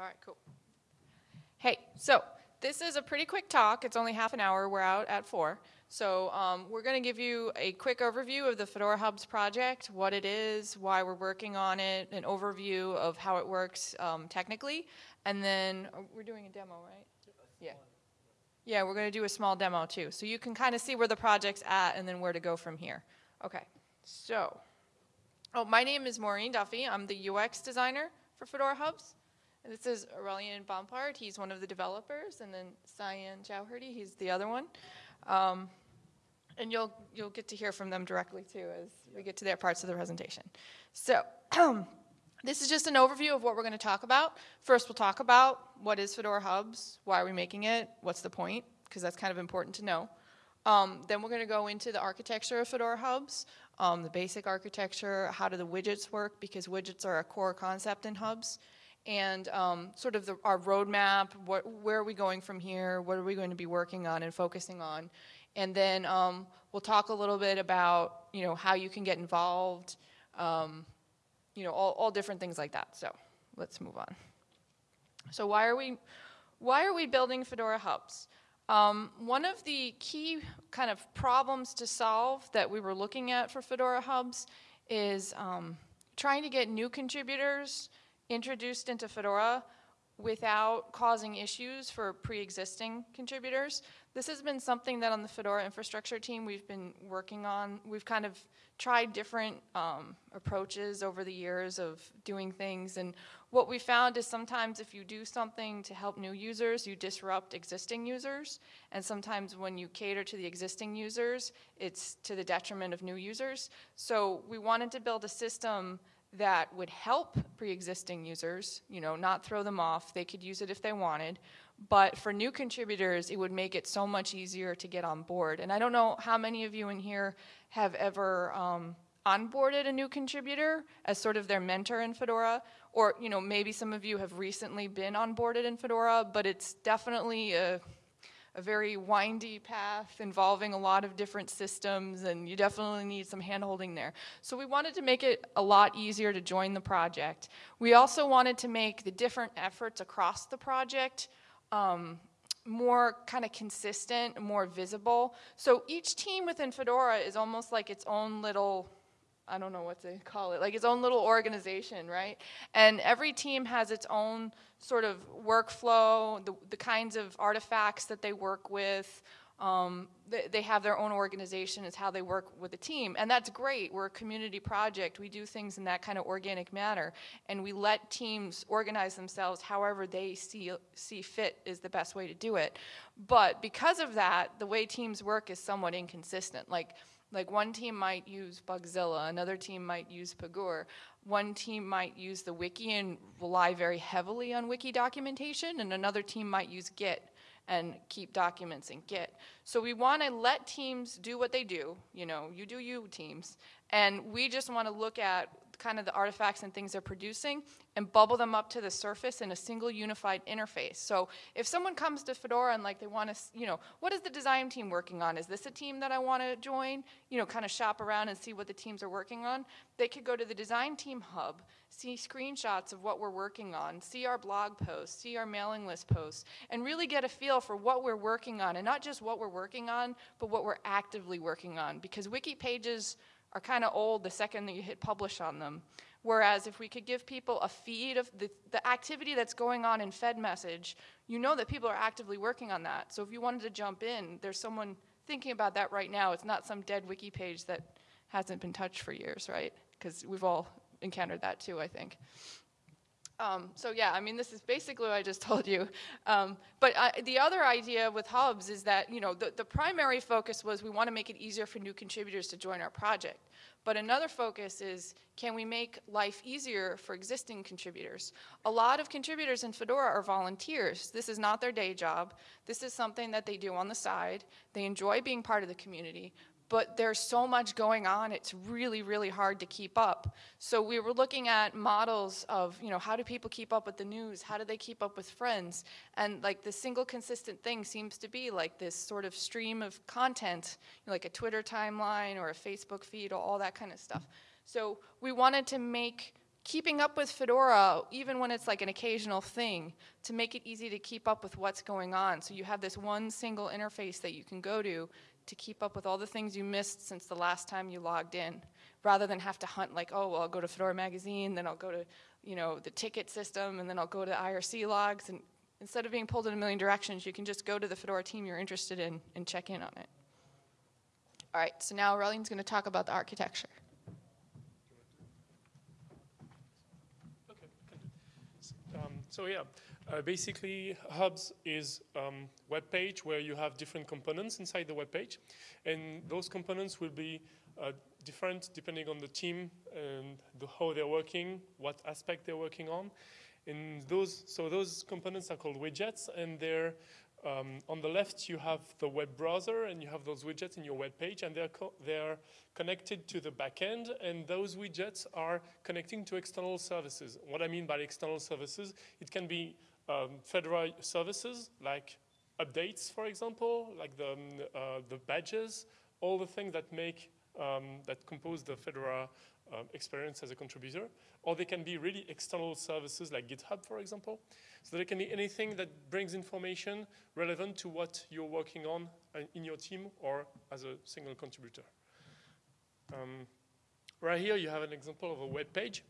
All right, cool. Hey, so this is a pretty quick talk. It's only half an hour. We're out at four. So um, we're going to give you a quick overview of the Fedora Hubs project, what it is, why we're working on it, an overview of how it works um, technically, and then oh, we're doing a demo, right? Yeah. Yeah, we're going to do a small demo too. So you can kind of see where the project's at and then where to go from here. Okay, so, oh, my name is Máirín Duffy. I'm the UX designer for Fedora Hubs. This is Aurélien Bompard. He's one of the developers, and then Sayan Chowdhury, he's the other one. Um, and you'll, you'll get to hear from them directly too as we get to their parts of the presentation. So, this is just an overview of what we're going to talk about. First, we'll talk about what is Fedora Hubs, why are we making it, what's the point, because that's kind of important to know. Um, then we're going to go into the architecture of Fedora Hubs, um, the basic architecture, how do the widgets work, because widgets are a core concept in Hubs and um, sort of the, our roadmap, what, where are we going from here, what are we going to be working on and focusing on. And then um, we'll talk a little bit about, you know, how you can get involved, um, you know, all, all different things like that. So let's move on. So why are we, why are we building Fedora Hubs? Um, one of the key kind of problems to solve that we were looking at for Fedora Hubs is um, trying to get new contributors introduced into Fedora without causing issues for pre-existing contributors. This has been something that on the Fedora infrastructure team we've been working on. We've kind of tried different um, approaches over the years of doing things and what we found is sometimes if you do something to help new users, you disrupt existing users and sometimes when you cater to the existing users, it's to the detriment of new users. So we wanted to build a system that would help pre-existing users, you know, not throw them off. They could use it if they wanted. But for new contributors, it would make it so much easier to get on board. And I don't know how many of you in here have ever um, onboarded a new contributor as sort of their mentor in Fedora, or you know maybe some of you have recently been onboarded in Fedora, but it's definitely a a very windy path involving a lot of different systems and you definitely need some handholding there. So we wanted to make it a lot easier to join the project. We also wanted to make the different efforts across the project um, more kind of consistent, more visible. So each team within Fedora is almost like its own little I don't know what to call it, like its own little organization, right? And every team has its own sort of workflow, the, the kinds of artifacts that they work with. Um, they, they, have their own organization, it's how they work with a team. And that's great. We're a community project. We do things in that kind of organic manner. And we let teams organize themselves however they see, see fit is the best way to do it. But because of that, the way teams work is somewhat inconsistent. Like, like one team might use Bugzilla, another team might use Pagure, one team might use the wiki and rely very heavily on wiki documentation, and another team might use Git and keep documents in Git. So we want to let teams do what they do, you know, you do you teams, and we just want to look at kind of the artifacts and things they're producing and bubble them up to the surface in a single unified interface. So if someone comes to Fedora and like they want to, you know, what is the design team working on? Is this a team that I want to join? You know, kind of shop around and see what the teams are working on. They could go to the design team hub, see screenshots of what we're working on, see our blog posts, see our mailing list posts, and really get a feel for what we're working on and not just what we're working on, but what we're actively working on because wiki pages are kind of old the second that you hit publish on them. Whereas if we could give people a feed of the, the activity that's going on in fedmsg, you know that people are actively working on that. So if you wanted to jump in, there's someone thinking about that right now. It's not some dead wiki page that hasn't been touched for years, right? Because we've all encountered that too, I think. Um, so yeah, I mean, this is basically what I just told you. Um, but I, the other idea with hubs is that, you know, the, the primary focus was we want to make it easier for new contributors to join our project. But another focus is, can we make life easier for existing contributors? A lot of contributors in Fedora are volunteers. This is not their day job. This is something that they do on the side. They enjoy being part of the community, but there's so much going on, it's really, really hard to keep up. So we were looking at models of, you know, how do people keep up with the news? How do they keep up with friends? And like the single consistent thing seems to be like this sort of stream of content, you know, like a Twitter timeline or a Facebook feed or all that kind of stuff. So we wanted to make keeping up with Fedora, even when it's like an occasional thing, to make it easy to keep up with what's going on. So you have this one single interface that you can go to to keep up with all the things you missed since the last time you logged in, rather than have to hunt like, oh, well, I'll go to Fedora Magazine, then I'll go to, you know, the ticket system, and then I'll go to IRC logs. And instead of being pulled in a million directions, you can just go to the Fedora team you're interested in and check in on it. All right, so now Aurélien's going to talk about the architecture. Um, so yeah, uh, basically Hubs is um, web page where you have different components inside the web page, and those components will be uh, different depending on the team and the, how they're working, what aspect they're working on. And those, so those components are called widgets, and they're um, on the left, you have the web browser, and you have those widgets in your web page, and they're, co they're connected to the backend, and those widgets are connecting to external services. What I mean by external services, it can be um, Fedora services, like updates, for example, like the, um, uh, the badges, all the things that make, um, that compose the Fedora um, experience as a contributor, or they can be really external services like GitHub, for example. So there can be anything that brings information relevant to what you're working on uh, in your team or as a single contributor. Um, right here, you have an example of a web page.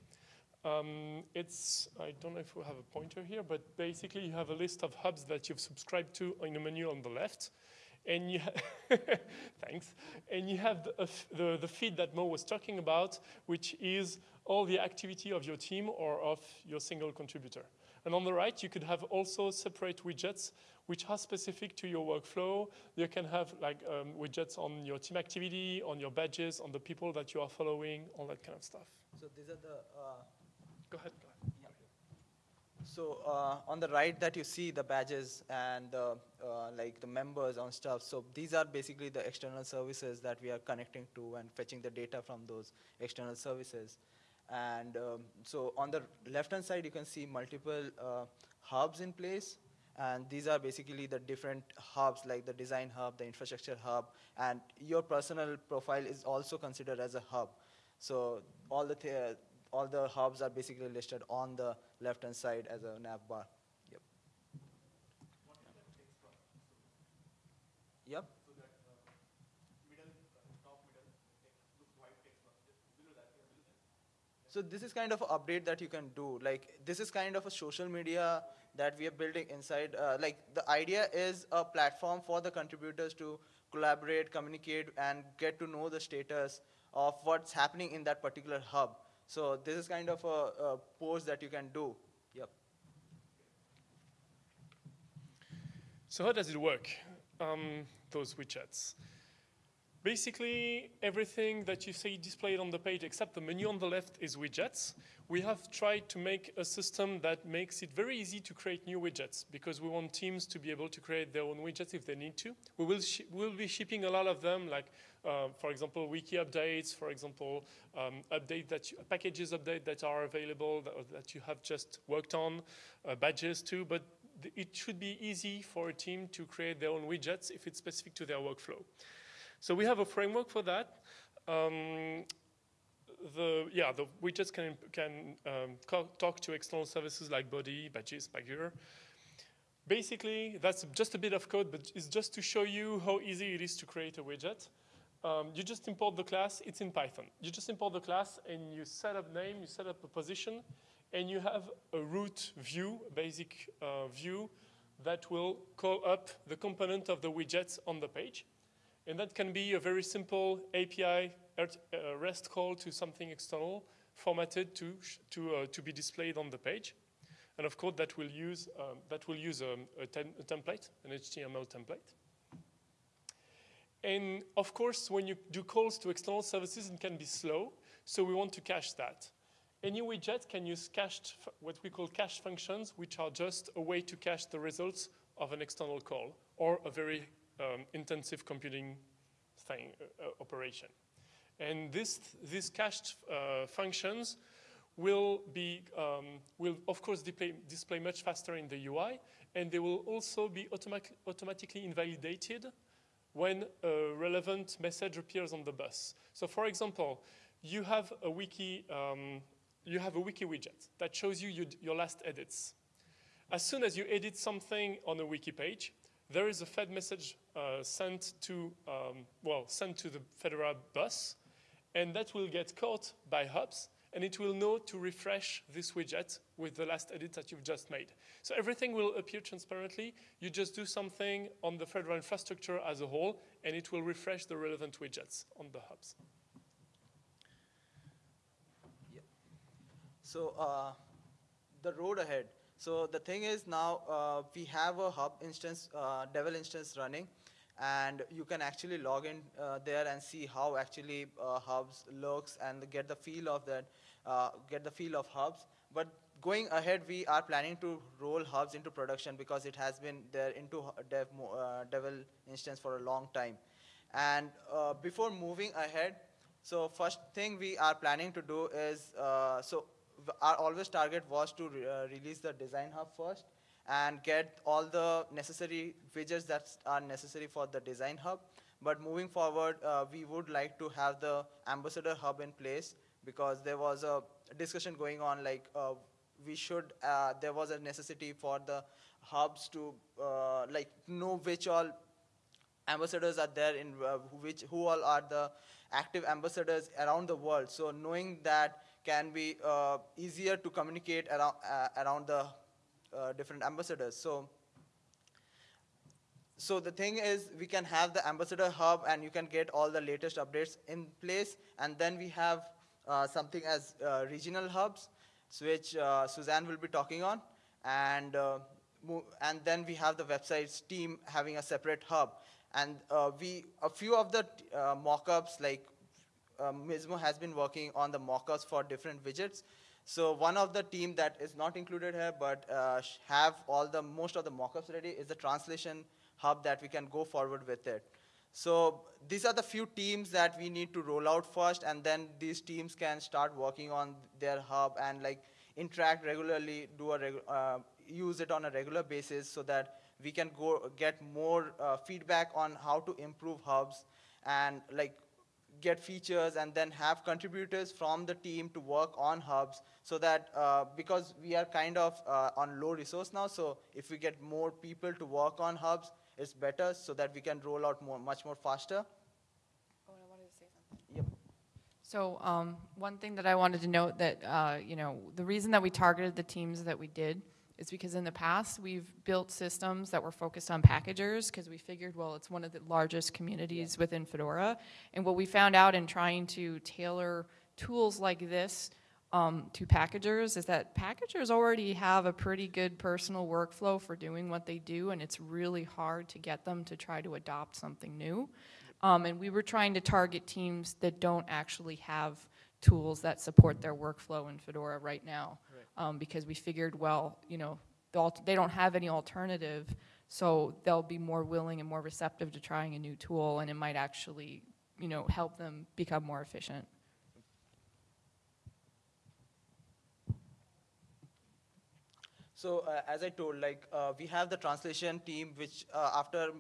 Um, it's, I don't know if we have a pointer here, but basically you have a list of hubs that you've subscribed to in the menu on the left and you thanks, and you have the, the, the, feed that Mo was talking about, which is all the activity of your team or of your single contributor. And on the right, you could have also separate widgets which are specific to your workflow. You can have like um, widgets on your team activity, on your badges, on the people that you are following, all that kind of stuff. So these are the. Uh, go ahead. Go ahead. So uh, on the right that you see the badges and uh, like the members on stuff. So these are basically the external services that we are connecting to and fetching the data from those external services. And um, so on the left-hand side, you can see multiple uh, hubs in place. And these are basically the different hubs, like the design hub, the infrastructure hub, and your personal profile is also considered as a hub. So all the all the hubs are basically listed on the left-hand side as a nav bar. Yep. Yep. So this is kind of an update that you can do. Like this is kind of a social media that we are building inside. Uh, like the idea is a platform for the contributors to collaborate, communicate, and get to know the status of what's happening in that particular hub. So this is kind of a, a post that you can do. Yep. So how does it work, um, those widgets? Basically, everything that you see displayed on the page except the menu on the left is widgets. We have tried to make a system that makes it very easy to create new widgets because we want teams to be able to create their own widgets if they need to. We will we'll be shipping a lot of them, like, uh, for example, wiki updates, for example, um, update that you, packages update that are available that, that you have just worked on, uh, badges too, but it should be easy for a team to create their own widgets if it's specific to their workflow. So we have a framework for that. Um, the yeah, the widgets can can um, talk to external services like Bodhi, badges, Pagure. Basically, that's just a bit of code, but it's just to show you how easy it is to create a widget. Um, you just import the class, it's in Python. You just import the class and you set up name, you set up a position, and you have a root view, basic uh, view, that will call up the component of the widgets on the page. And that can be a very simple API uh, REST call to something external formatted to, to, uh, to be displayed on the page. And of course, that will use, um, that will use um, a, a template, an HTML template. And of course, when you do calls to external services, it can be slow. So we want to cache that. Any widget can use cached, what we call cache functions, which are just a way to cache the results of an external call or a very um, intensive computing thing, uh, uh, operation. And this, these cached uh, functions will be, um, will of course display, display, much faster in the UI, and they will also be automatic, automatically invalidated when a relevant message appears on the bus. So for example, you have a wiki, um, you have a wiki widget that shows you your, last edits. As soon as you edit something on a wiki page, there is a fedmsg uh, sent to, um, well, sent to the Fedora bus, and that will get caught by Hubs, and it will know to refresh this widget with the last edit that you've just made. So everything will appear transparently. You just do something on the Fedora infrastructure as a whole, and it will refresh the relevant widgets on the hubs. So uh, the road ahead. So the thing is now uh, we have a hub instance, uh, Devel instance running, and you can actually log in uh, there and see how actually uh, hubs looks and get the feel of that, uh, get the feel of hubs. But going ahead, we are planning to roll hubs into production because it has been there into dev, Devel instance for a long time. And before moving ahead, so first thing we are planning to do is, so our always target was to re uh, release the design hub first and get all the necessary widgets that are necessary for the design hub. But moving forward, uh, we would like to have the ambassador hub in place because there was a discussion going on like uh, we should, uh, there was a necessity for the hubs to uh, like know which all ambassadors are there in uh, which, who all are the active ambassadors around the world. So knowing that can be uh, easier to communicate around, around the uh, different ambassadors. So, so the thing is, we can have the ambassador hub and you can get all the latest updates in place. And then we have uh, something as uh, regional hubs, which uh, Suzanne will be talking on. And, and then we have the websites team having a separate hub. And we, a few of the mock-ups like um, Mizmo has been working on the mockups for different widgets. So one of the team that is not included here, but uh, have all the most of the mockups ready, is the translation hub that we can go forward with it. So these are the few teams that we need to roll out first, and then these teams can start working on their hub and like interact regularly, do a regu uh, use it on a regular basis, so that we can go get more uh, feedback on how to improve hubs and like get features and then have contributors from the team to work on hubs so that uh, because we are kind of uh, on low resource now so if we get more people to work on hubs it's better so that we can roll out more much more faster oh, I wanted to say something. Yep. So um, one thing that I wanted to note that uh, you know the reason that we targeted the teams that we did is because in the past we've built systems that were focused on packagers because we figured, well, it's one of the largest communities yeah. within Fedora. And what we found out in trying to tailor tools like this um, to packagers is that packagers already have a pretty good personal workflow for doing what they do, and it's really hard to get them to try to adopt something new. Um, and we were trying to target teams that don't actually have tools that support their workflow in Fedora right now um, because we figured, well, you know, they don't have any alternative, so they'll be more willing and more receptive to trying a new tool, and it might actually, you know, help them become more efficient. So uh, as I told, like uh, we have the translation team, which uh, after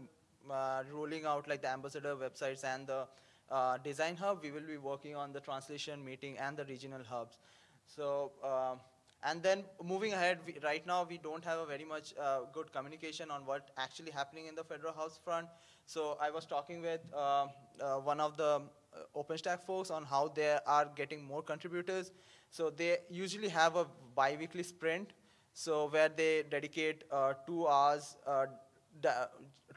uh, rolling out like the ambassador websites and the uh, design hub, we will be working on the translation meeting and the regional hubs. So uh, and then moving ahead, we, right now we don't have a very much uh, good communication on what actually happening in the Fedora Hubs front. So I was talking with uh, uh, one of the uh, OpenStack folks on how they are getting more contributors. So they usually have a bi-weekly sprint, so where they dedicate two hours,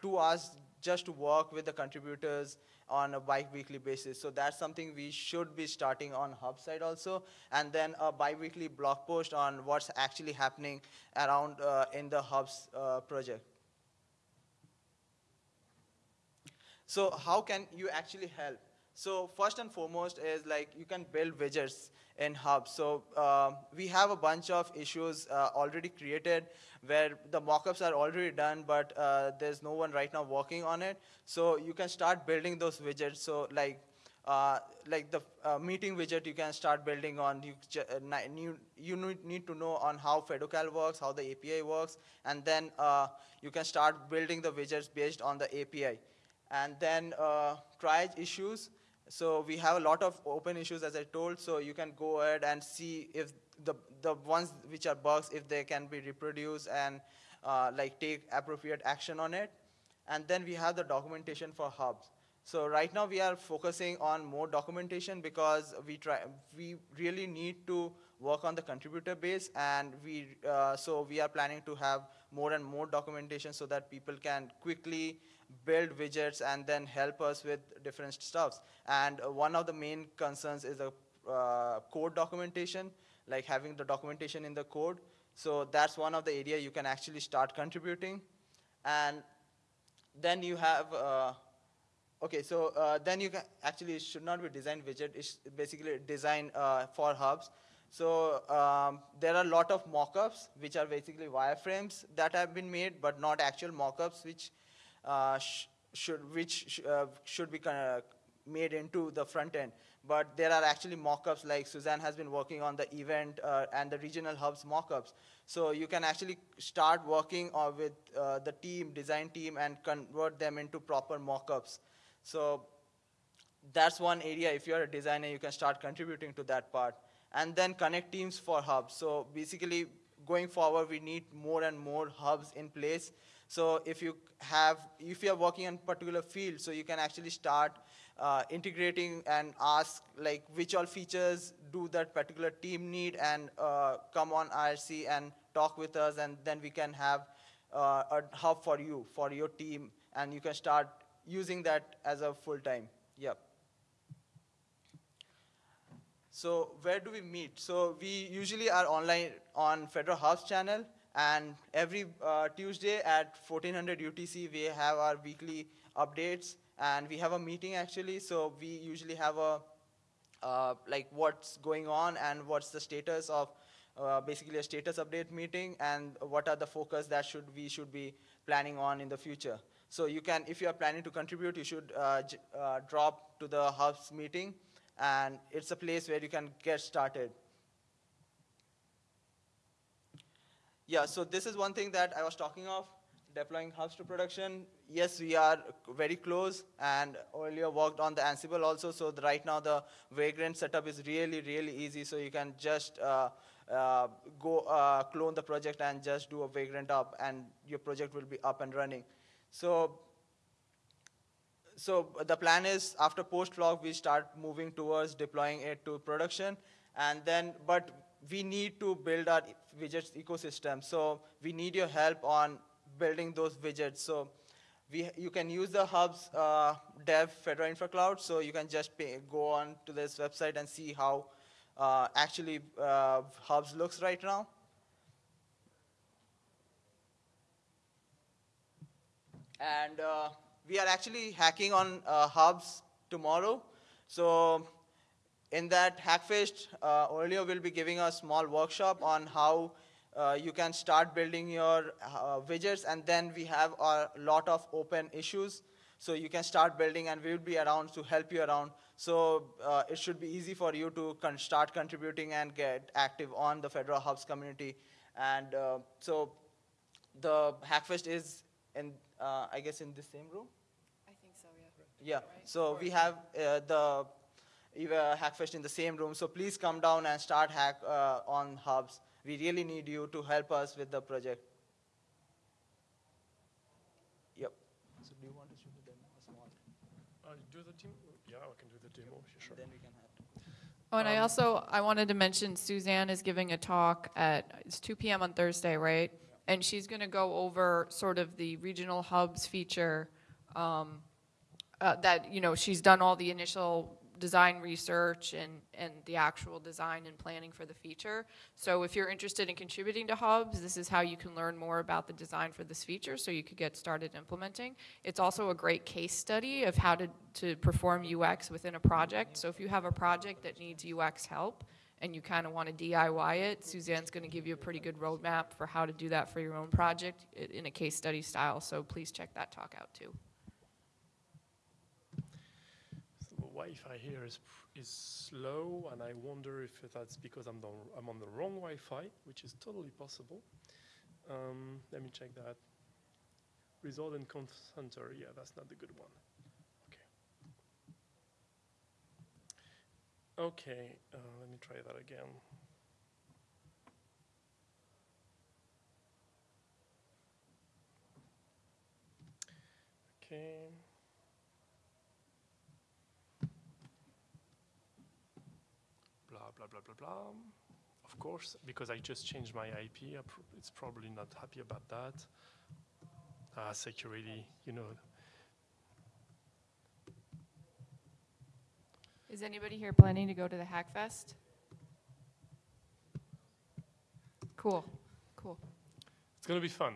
two hours just to work with the contributors on a bi-weekly basis. So that's something we should be starting on Hub side also. And then a bi-weekly blog post on what's actually happening around uh, in the Hubs uh, project. So how can you actually help? So first and foremost is like you can build widgets in Hub. So uh, we have a bunch of issues uh, already created where the mockups are already done, but uh, there's no one right now working on it. So you can start building those widgets. So like uh, like the uh, meeting widget you can start building on. You, uh, you, you need to know on how Fedocal works, how the API works, and then you can start building the widgets based on the API. And then triage issues So we have a lot of open issues, as I told. So you can go ahead and see if the the ones which are bugs, if they can be reproduced and uh, like take appropriate action on it. And then we have the documentation for hubs. So right now we are focusing on more documentation because we try we really need to work on the contributor base, and we uh, so we are planning to have more and more documentation so that people can quickly build widgets and then help us with different stuffs. And uh, one of the main concerns is the uh, code documentation, like having the documentation in the code. So that's one of the area you can actually start contributing. And then you have, uh, okay, so uh, then you can actually, it should not be design widget, it's basically design uh, for hubs. So um, there are a lot of mockups, which are basically wireframes that have been made, but not actual mockups, which sh should which sh uh, should be made into the front end. But there are actually mockups like Suzanne has been working on the event uh, and the regional hubs mockups. So you can actually start working uh, with uh, the team, design team, and convert them into proper mockups. So that's one area. If you're a designer, you can start contributing to that part and then connect teams for hubs. So basically, going forward, we need more and more hubs in place. So if you have, if you're working in particular field, so you can actually start uh, integrating and ask like which all features do that particular team need and uh, come on IRC and talk with us and then we can have uh, a hub for you, for your team and you can start using that as a full time. Yep. So where do we meet? So we usually are online on Fedora Hubs channel, and every uh, Tuesday at 1400 UTC, we have our weekly updates, and we have a meeting actually. So we usually have a uh, like what's going on and what's the status of uh, basically a status update meeting, and what are the focus that should we should be planning on in the future. So you can, if you are planning to contribute, you should uh, uh, drop to the Hubs meeting and it's a place where you can get started. Yeah, so this is one thing that I was talking of, deploying hubs to production. Yes, we are very close, and earlier worked on the Ansible also, so the, right now the Vagrant setup is really, really easy, so you can just uh, uh, go uh, clone the project and just do a Vagrant up, and your project will be up and running. So so the plan is after post Flock we start moving towards deploying it to production and then but we need to build our widgets ecosystem. So we need your help on building those widgets. So we you can use the hubs uh, dev fedora infra cloud. So you can just pay, go on to this website and see how uh, actually uh, hubs looks right now. And uh, we are actually hacking on uh, hubs tomorrow. So in that Hackfest, uh, will be giving a small workshop on how uh, you can start building your uh, widgets, and then we have a lot of open issues. So you can start building, and we will be around to help you around. So uh, it should be easy for you to con start contributing and get active on the Fedora Hubs community. And uh, so the Hackfest is in, uh, I guess, in the same room? I think so, yeah. Yeah, so we have uh, the Hackfest in the same room, so please come down and start hack uh, on hubs. We really need you to help us with the project. Yep. So do you want to shoot the demo, a small? Uh, do the demo? Yeah, I can do the demo, sure. Then we can have. Oh, and I Um, also, I wanted to mention Suzanne is giving a talk at, it's 2 PM on Thursday, right? And she's going to go over sort of the regional hubs feature um, uh, that, you know, she's done all the initial design research and, and the actual design and planning for the feature. So if you're interested in contributing to hubs, this is how you can learn more about the design for this feature so you could get started implementing. It's also a great case study of how to, to perform UX within a project. So if you have a project that needs UX help and you kind of want to DIY it, Suzanne's going to give you a pretty good roadmap for how to do that for your own project in a case study style. So please check that talk out too. So the Wi-Fi here is is slow, and I wonder if that's because I'm, the, I'm on the wrong Wi-Fi, which is totally possible. Um, let me check that. Result and Conf Center, yeah, that's not the good one. Okay. Okay, uh, let me try that again. Okay. Blah, blah, blah, blah. Of course, because I just changed my IP, it's probably not happy about that. Ah, security, you know. Is anybody here planning to go to the Hackfest? Cool, cool. It's gonna be fun.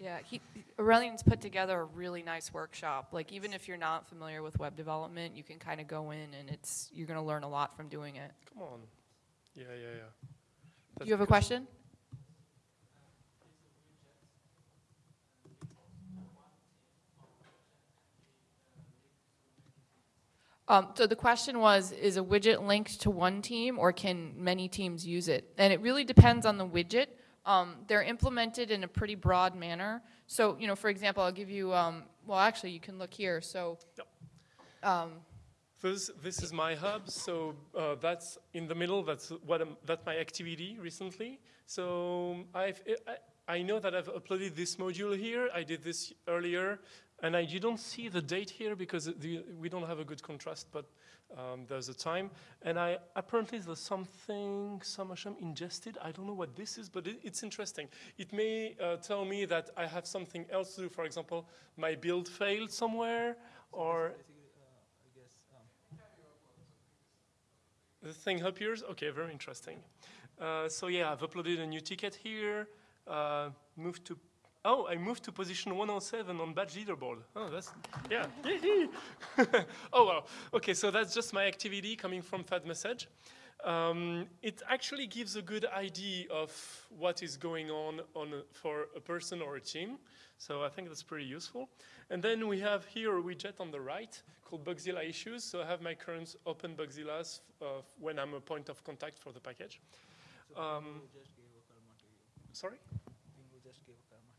Yeah, he, Aurélien's put together a really nice workshop. Like, even if you're not familiar with web development, you can kind of go in and it's, you're going to learn a lot from doing it. Come on. Yeah, yeah, yeah. Do That's you have a question? Um, so the question was, is a widget linked to one team or can many teams use it? And it really depends on the widget. Um, they're implemented in a pretty broad manner. So, you know, for example, I'll give you, um, well, actually, you can look here. So, um, This, this is my hub, so uh, that's in the middle. That's what I'm, that's my activity recently. So I've, I, I know that I've uploaded this module here. I did this earlier, and I, you don't see the date here because the, we don't have a good contrast, but um, there's a time. And I apparently there's something Samasham ingested. I don't know what this is, but it, it's interesting. It may uh, tell me that I have something else to do. For example, my build failed somewhere, or The thing appears? Okay, very interesting. Uh, so yeah, I've uploaded a new ticket here. Uh, moved to, oh, I moved to position 107 on badge leaderboard. Oh, that's, yeah. oh, wow. Okay, so that's just my activity coming from fedmsg. Um, it actually gives a good idea of what is going on, on a, for a person or a team. So I think that's pretty useful. And then we have here a widget on the right called Bugzilla Issues. So I have my current open Bugzillas uh, when I'm a point of contact for the package. Um, Pingou just gave a karma to you. Sorry? Pingou just gave a karma.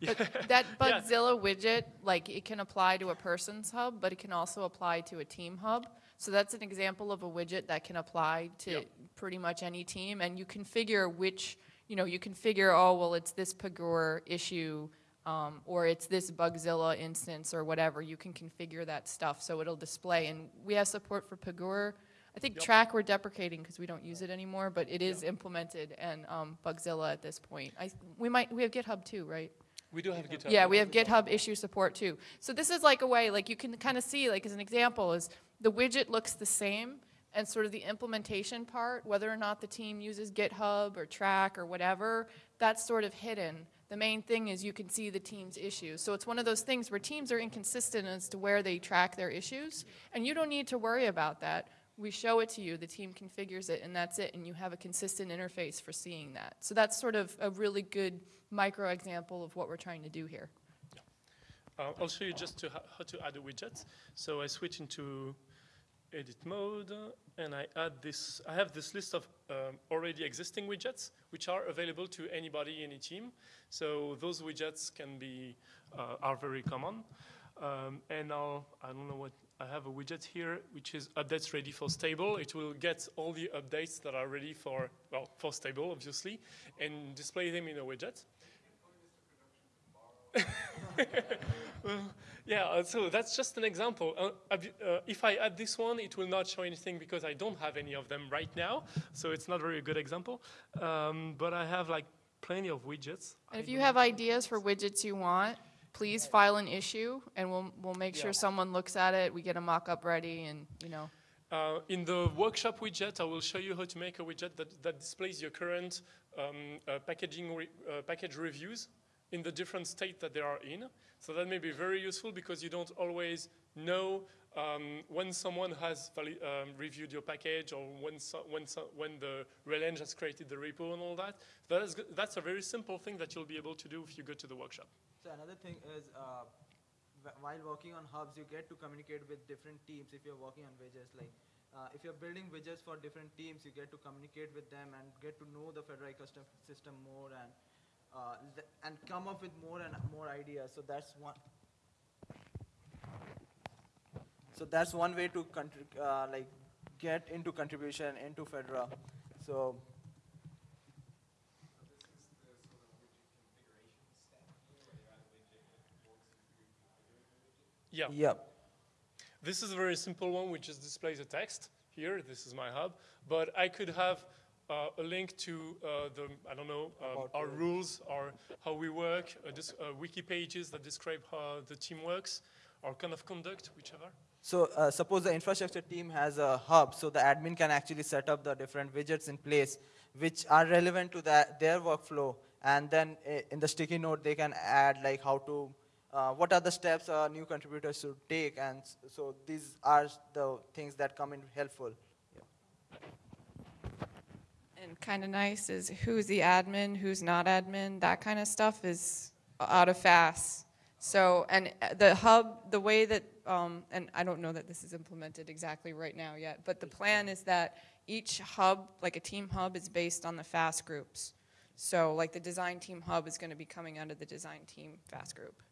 But that Yeah. Bugzilla widget, like it can apply to a person's hub, but it can also apply to a team hub. So that's an example of a widget that can apply to Yep. pretty much any team, and you can configure which, you know, you can configure, oh, well, it's this Pagure issue, um, or it's this Bugzilla instance, or whatever. You can configure that stuff so it'll display. And we have support for Pagure. I think Yep. Trac we're deprecating because we don't use it anymore, but it is implemented and um, Bugzilla at this point. I, we might we have GitHub too, right? We do have GitHub. Yeah, we have GitHub issue support too. So this is like a way, like you can kind of see, like as an example, is the widget looks the same, and sort of the implementation part, whether or not the team uses GitHub or Trac or whatever, that's sort of hidden. The main thing is you can see the team's issues. So it's one of those things where teams are inconsistent as to where they track their issues, and you don't need to worry about that. We show it to you, the team configures it, and that's it, and you have a consistent interface for seeing that. So that's sort of a really good micro example of what we're trying to do here. Uh, I'll show you just to how to add a widget. So I switch into edit mode, and I add this. I have this list of um, already existing widgets, which are available to anybody, any team. So those widgets can be uh, are very common. Um, and I'll I don't know what I have a widget here, which is updates ready for stable. It will get all the updates that are ready for well for stable, obviously, and display them in a widget. Well, yeah, uh, so that's just an example. Uh, uh, if I add this one, it will not show anything because I don't have any of them right now, so it's not a very good example. Um, but I have like plenty of widgets. And if you have ideas for widgets you want, please file an issue, and we'll, we'll make Yeah. sure someone looks at it, we get a mock-up ready, and, you know. Uh, in the workshop widget, I will show you how to make a widget that, that displays your current um, uh, packaging re- uh, package reviews in the different state that they are in. So that may be very useful because you don't always know um, when someone has um, reviewed your package or when, so, when, so, when the releng has created the repo and all that. That is, that's a very simple thing that you'll be able to do if you go to the workshop. So another thing is, uh, while working on hubs, you get to communicate with different teams. If you're working on widgets, like uh, if you're building widgets for different teams, you get to communicate with them and get to know the Fedora custom system more and uh, and come up with more and more ideas. So that's one. So that's one way to contri- uh, like get into contribution into Fedora. So Yeah. yeah, This is a very simple one, which just displays a text here. This is my hub, but I could have uh, a link to uh, the I don't know um, our rules or how we work, uh, uh, wiki pages that describe how the team works, or kind of conduct, whichever. So uh, suppose the infrastructure team has a hub, so the admin can actually set up the different widgets in place, which are relevant to that, their workflow. And then uh, in the sticky note, they can add like how to, uh, what are the steps a new contributor should take. And so these are the things that come in helpful. Kind of nice is who's the admin, who's not admin, that kind of stuff is out of FAS. So, and uh, the hub, the way that, um, and I don't know that this is implemented exactly right now yet, but the plan is that each hub, like a team hub, is based on the FAS groups. So, like the design team hub is going to be coming under the design team FAS group.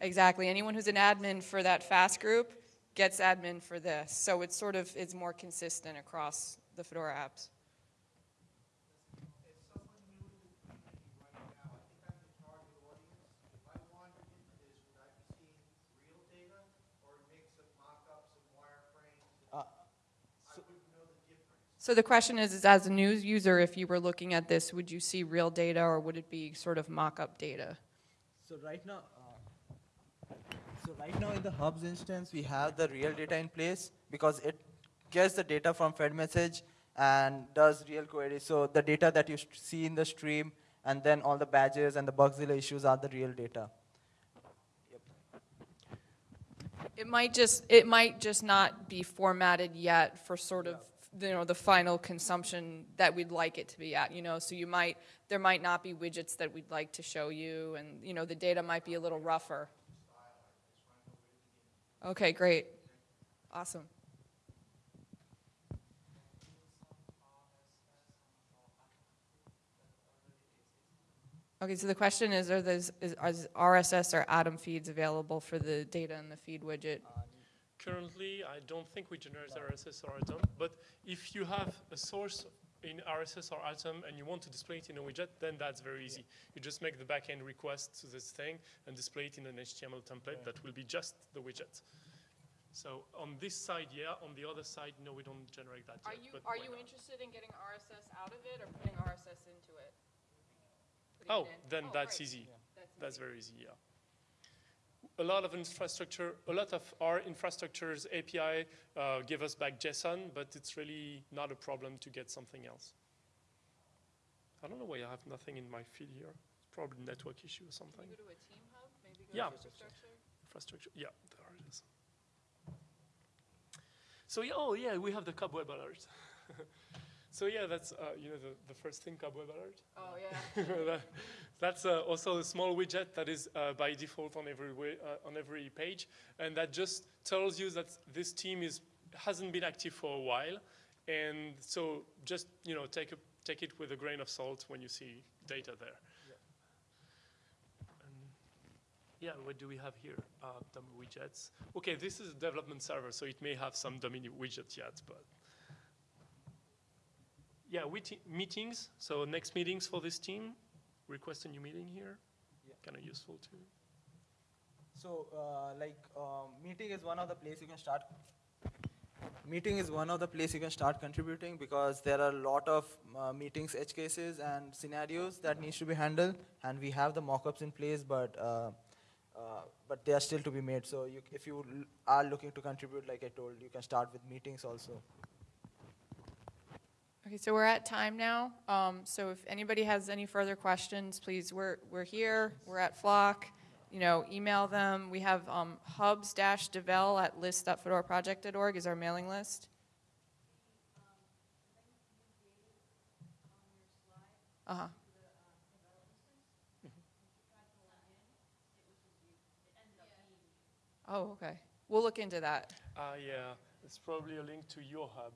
Exactly. Anyone who's an admin for that FAS group gets admin for this. So it's sort of, it's more consistent across the Fedora apps. As someone new to the community right now, I think I'm the target audience. If I wandered into this, would I be seeing real data or a mix of mock-ups and wireframes? Uh, I wouldn't know the difference. So the question is, is as a news user, if you were looking at this, would you see real data or would it be sort of mock-up data? So right now, so right now in the hubs instance, we have the real data in place because it gets the data from fedmsg and does real queries. So the data that you see in the stream and then all the badges and the Bugzilla issues are the real data. It might just, it might just not be formatted yet for sort of, you know, the final consumption that we'd like it to be at, you know? So you might, there might not be widgets that we'd like to show you and, you know, the data might be a little rougher. Okay, great. Awesome. Okay, so the question is, are those, is, is RSS or Atom feeds available for the data in the feed widget? Currently, I don't think we generate RSS or Atom, but if you have a source in RSS or Atom and you want to display it in a widget, then that's very easy. You just make the backend request to this thing and display it in an HTML template that will be just the widget. So on this side, yeah. On the other side, no, we don't generate that Are yet. you, but are you not? interested in getting RSS out of it or putting RSS into it? Putting Oh, it in? then Oh, that's great. easy. That's That's easy. very easy, yeah. A lot of infrastructure, a lot of our infrastructure's API uh, give us back JSON, but it's really not a problem to get something else. I don't know why I have nothing in my feed here. It's probably network issue or Can something. you go to a team hub? Maybe go Yeah. infrastructure? Infrastructure, yeah, there it is. So yeah, oh yeah, we have the cobweb alert. so yeah, that's uh, you know the, the first thing cobweb alert. Oh, yeah. That- That's uh, also a small widget that is uh, by default on every way, uh, on every page, and that just tells you that this team is hasn't been active for a while, and so just you know take a, take it with a grain of salt when you see data there. Yeah, what do we have here? Uh, dummy widgets. Okay, this is a development server, so it may have some dummy widgets yet, but yeah, meetings. So next meetings for this team. Request a new meeting here. Yeah. Kind of useful too. So, uh, like, um, meeting is one of the place you can start. Meeting is one of the place you can start contributing because there are a lot of uh, meetings, edge cases, and scenarios that needs to be handled, and we have the mock-ups in place, but uh, uh, but they are still to be made. So, you, if you l- are looking to contribute, like I told, you can start with meetings also. Okay, so we're at time now. Um, so if anybody has any further questions, please, we're, we're here, we're at Flock. You know, email them. We have um, hubs-devel at list.fedoraproject.org is our mailing list. Uh-huh. Oh, okay. We'll look into that. Ah, yeah. It's probably a link to your hub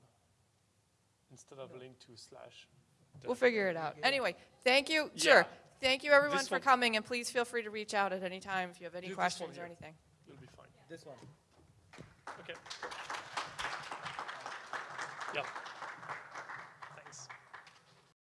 instead of link to slash. We'll figure it out. Anyway, thank you. Yeah. Sure. Thank you, everyone, This for one- coming, and please feel free to reach out at any time if you have any Do questions or anything. You'll be fine. This one. Okay. Yeah.